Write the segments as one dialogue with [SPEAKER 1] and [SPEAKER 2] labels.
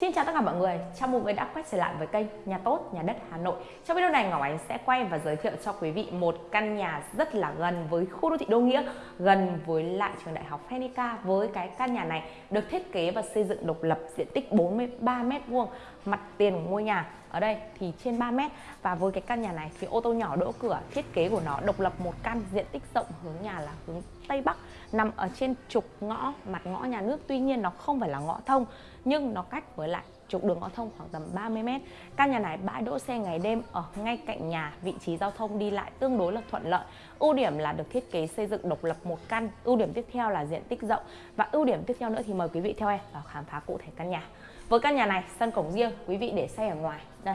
[SPEAKER 1] Xin chào tất cả mọi người, chào mừng người đã quay trở lại với kênh Nhà Tốt, Nhà Đất Hà Nội. Trong video này Ngọc Ánh sẽ quay và giới thiệu cho quý vị một căn nhà rất là gần với khu đô thị Đô Nghĩa Gần với lại trường đại học Phenica. Với cái căn nhà này được thiết kế và xây dựng độc lập diện tích 43m2 Mặt tiền của ngôi nhà ở đây thì trên 3 mét. Và với cái căn nhà này thì ô tô nhỏ đỗ cửa thiết kế của nó độc lập một căn diện tích rộng hướng nhà là hướng Tây Bắc nằm ở trên trục ngõ mặt ngõ nhà nước tuy nhiên nó không phải là ngõ thông nhưng nó cách với lại trục đường ngõ thông khoảng tầm 30 mét Căn nhà này bãi đỗ xe ngày đêm ở ngay cạnh nhà, vị trí giao thông đi lại tương đối là thuận lợi. Ưu điểm là được thiết kế xây dựng độc lập một căn. Ưu điểm tiếp theo là diện tích rộng và ưu điểm tiếp theo nữa thì mời quý vị theo em vào khám phá cụ thể căn nhà. Với căn nhà này, sân cổng riêng, quý vị để xe ở ngoài. Đây.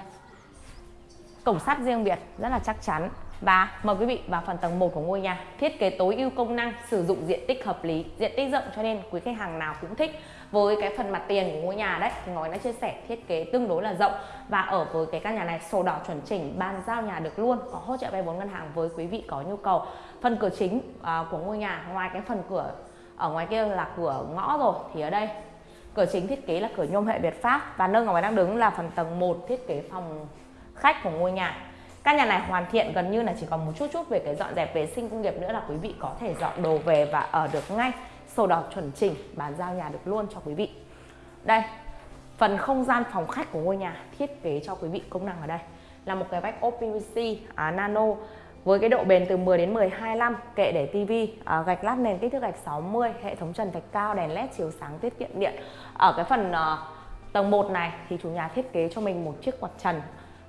[SPEAKER 1] Cổng sắt riêng biệt rất là chắc chắn. Và mời quý vị vào phần tầng 1 của ngôi nhà. Thiết kế tối ưu công năng, sử dụng diện tích hợp lý, diện tích rộng cho nên quý khách hàng nào cũng thích. Với cái phần mặt tiền của ngôi nhà đấy thì Ngói đã chia sẻ thiết kế tương đối là rộng và ở với cái căn nhà này sổ đỏ chuẩn chỉnh, bàn giao nhà được luôn, có hỗ trợ vay vốn ngân hàng với quý vị có nhu cầu. Phần cửa chính à, của ngôi nhà ngoài cái phần cửa ở ngoài kia là cửa ngõ rồi thì ở đây Cửa chính thiết kế là cửa nhôm hệ Việt Pháp và nơi ngọc đang đứng là phần tầng 1 thiết kế phòng khách của ngôi nhà. Căn nhà này hoàn thiện gần như là chỉ còn một chút chút về cái dọn dẹp vệ sinh công nghiệp nữa là quý vị có thể dọn đồ về và ở được ngay. Sổ đỏ chuẩn chỉnh, bàn giao nhà được luôn cho quý vị. Đây, phần không gian phòng khách của ngôi nhà thiết kế cho quý vị công năng ở đây là một cái vách ốp PVC à, nano với cái độ bền từ 10 đến 12 năm, kệ để tivi, à, gạch lát nền kích thước gạch 60, hệ thống trần thạch cao, đèn led chiếu sáng tiết kiệm điện. Ở cái phần à, tầng 1 này thì chủ nhà thiết kế cho mình một chiếc quạt trần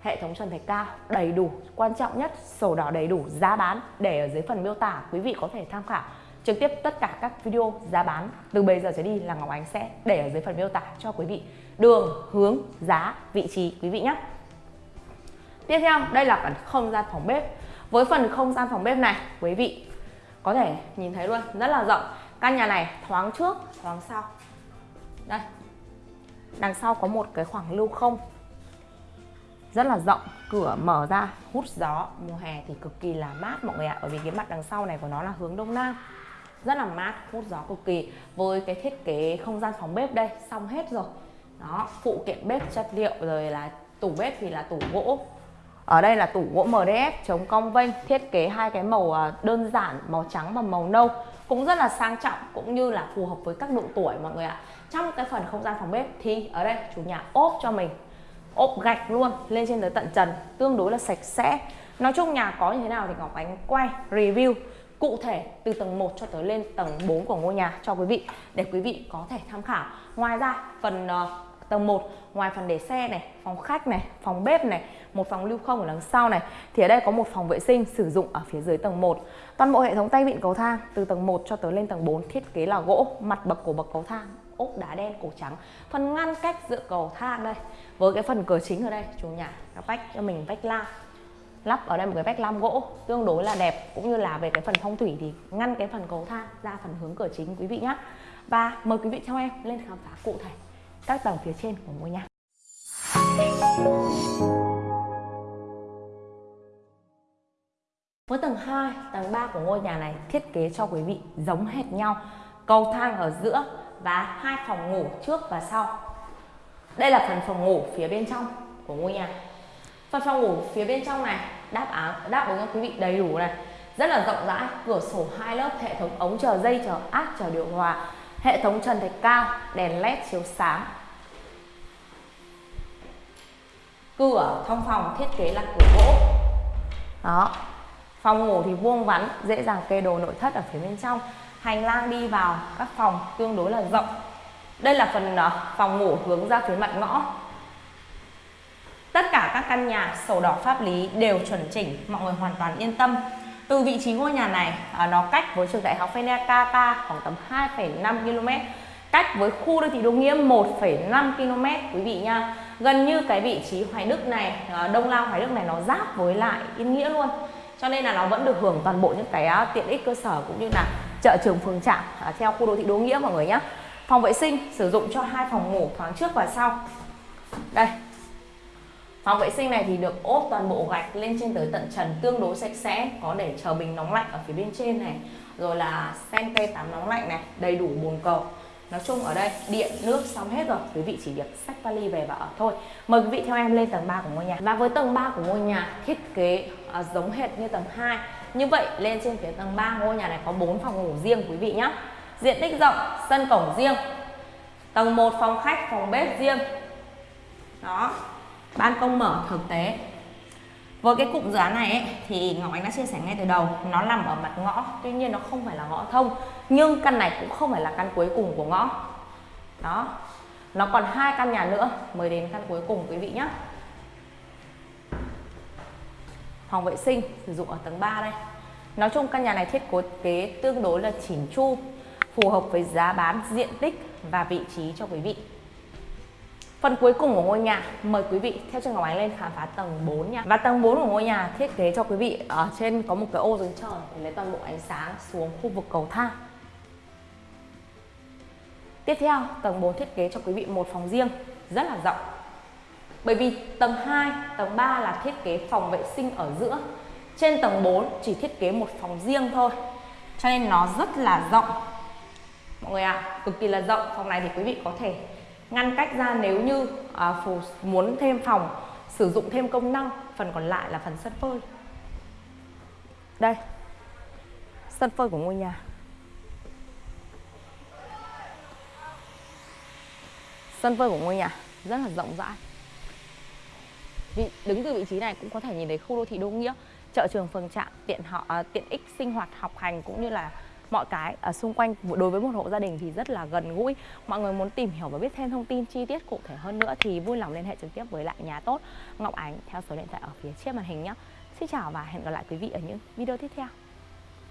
[SPEAKER 1] hệ thống trần thạch cao, đầy đủ, quan trọng nhất, sổ đỏ đầy đủ, giá bán để ở dưới phần miêu tả, quý vị có thể tham khảo trực tiếp tất cả các video giá bán. Từ bây giờ trở đi là Ngọc Ánh sẽ để ở dưới phần miêu tả cho quý vị. Đường, hướng, giá, vị trí, quý vị nhé. Tiếp theo, đây là phần không gian phòng bếp. Với phần không gian phòng bếp này, quý vị có thể nhìn thấy luôn, rất là rộng. Căn nhà này thoáng trước, thoáng sau. Đây. Đằng sau có một cái khoảng lưu không rất là rộng, cửa mở ra, hút gió. Mùa hè thì cực kỳ là mát mọi người ạ, bởi vì cái mặt đằng sau này của nó là hướng đông nam. Rất là mát, hút gió cực kỳ. Với cái thiết kế không gian phòng bếp đây, xong hết rồi. Đó, phụ kiện bếp, chất liệu, rồi là tủ bếp thì là tủ gỗ. Ở đây là tủ gỗ MDF chống cong vênh, thiết kế hai cái màu à, đơn giản, màu trắng và màu nâu. Cũng rất là sang trọng, cũng như là phù hợp với các độ tuổi mọi người ạ. Trong cái phần không gian phòng bếp thì ở đây, chủ nhà ốp cho mình ốp gạch luôn lên trên tới tận trần tương đối là sạch sẽ. Nói chung nhà có như thế nào thì Ngọc Ánh quay review cụ thể từ tầng 1 cho tới lên tầng 4 của ngôi nhà cho quý vị để quý vị có thể tham khảo. Ngoài ra phần uh, tầng 1 ngoài phần để xe này phòng khách này phòng bếp này một phòng lưu không ở đằng sau này thì ở đây có một phòng vệ sinh sử dụng ở phía dưới tầng 1 toàn bộ hệ thống tay vịn cầu thang từ tầng 1 cho tới lên tầng 4 thiết kế là gỗ mặt bậc của bậc cầu thang ốp đá đen cổ trắng. Phần ngăn cách giữa cầu thang đây với cái phần cửa chính ở đây chủ nhà nó vách cho mình vách lam. Lắp ở đây một cái vách lam gỗ tương đối là đẹp cũng như là về cái phần phong thủy thì ngăn cái phần cầu thang ra phần hướng cửa chính quý vị nhé và mời quý vị theo em lên khám phá cụ thể các tầng phía trên của ngôi nhà. Với tầng 2, tầng 3 của ngôi nhà này thiết kế cho quý vị giống hệt nhau. Cầu thang ở giữa và hai phòng ngủ trước và sau. Đây là phần phòng ngủ phía bên trong của ngôi nhà. Phần phòng ngủ phía bên trong này đáp án, đáp ứng cho quý vị đầy đủ này. Rất là rộng rãi, cửa sổ hai lớp, hệ thống ống chờ dây, chờ áp, chờ điều hòa, hệ thống trần thạch cao, đèn led chiếu sáng. Cửa thông phòng thiết kế là cửa gỗ. Đó. Phòng ngủ thì vuông vắn, dễ dàng kê đồ nội thất ở phía bên trong hành lang đi vào các phòng tương đối là rộng. Đây là phần ờ, phòng ngủ hướng ra phía mặt ngõ. Tất cả các căn nhà sổ đỏ pháp lý đều chuẩn chỉnh mọi người hoàn toàn yên tâm. Từ vị trí ngôi nhà này ờ, nó cách với trường đại học Phenica khoảng tầm 2,5 km cách với khu đô thị Đô Nghĩa 1,5 km quý vị nha. Gần như cái vị trí Hoài Đức này ờ, Đông Lao Hoài Đức này nó giáp với lại Yên Nghĩa luôn. Cho nên là nó vẫn được hưởng toàn bộ những cái tiện ích cơ sở cũng như là chợ trường phường trạm à, theo khu đô thị Đô Nghĩa mọi người nhé. Phòng vệ sinh sử dụng cho hai phòng ngủ thoáng trước và sau. Đây. Phòng vệ sinh này thì được ốp toàn bộ gạch lên trên tới tận trần tương đối sạch sẽ Có để chờ bình nóng lạnh ở phía bên trên này Rồi là sen t tắm nóng lạnh này Đầy đủ bồn cầu. Nói chung ở đây điện nước xong hết rồi quý vị chỉ việc xách vali về và ở thôi. Mời quý vị theo em lên tầng 3 của ngôi nhà. Và với tầng 3 của ngôi nhà thiết kế uh, giống hệt như tầng 2 như vậy lên trên phía tầng 3 ngôi nhà này có 4 phòng ngủ riêng quý vị nhé diện tích rộng sân cổng riêng. Tầng 1 phòng khách phòng bếp riêng. Đó ban công mở thực tế. Với cái cụm dự án này ấy, thì Ngọc Ánh đã chia sẻ ngay từ đầu nó nằm ở mặt ngõ tuy nhiên nó không phải là ngõ thông nhưng căn này cũng không phải là căn cuối cùng của ngõ. Đó nó còn hai căn nhà nữa mới đến căn cuối cùng quý vị nhé phòng vệ sinh sử dụng ở tầng 3 đây nói chung căn nhà này thiết kế tương đối là chỉn chu phù hợp với giá bán diện tích và vị trí cho quý vị Phần cuối cùng của ngôi nhà, mời quý vị theo chân Ngọc Ánh lên khám phá tầng 4 nha. Và tầng 4 của ngôi nhà thiết kế cho quý vị ở trên có một cái ô dưới trời để lấy toàn bộ ánh sáng xuống khu vực cầu thang. Tiếp theo, tầng 4 thiết kế cho quý vị một phòng riêng rất là rộng. Bởi vì tầng 2, tầng 3 là thiết kế phòng vệ sinh ở giữa. Trên tầng 4 chỉ thiết kế một phòng riêng thôi. Cho nên nó rất là rộng. Mọi người ạ, à, cực kỳ là rộng. Phòng này thì quý vị có thể ngăn cách ra nếu như à, muốn thêm phòng sử dụng thêm công năng phần còn lại là phần sân phơi đây sân phơi của ngôi nhà sân phơi của ngôi nhà rất là rộng rãi vị đứng từ vị trí này cũng có thể nhìn thấy khu đô thị đô nghĩa chợ trường phường trạm tiện họ à, tiện ích sinh hoạt học hành cũng như là mọi cái ở xung quanh. Đối với một hộ gia đình thì rất là gần gũi. Mọi người muốn tìm hiểu và biết thêm thông tin chi tiết cụ thể hơn nữa thì vui lòng liên hệ trực tiếp với lại nhà tốt Ngọc Ánh theo số điện thoại ở phía trên màn hình nhé. Xin chào và hẹn gặp lại quý vị ở những video tiếp theo.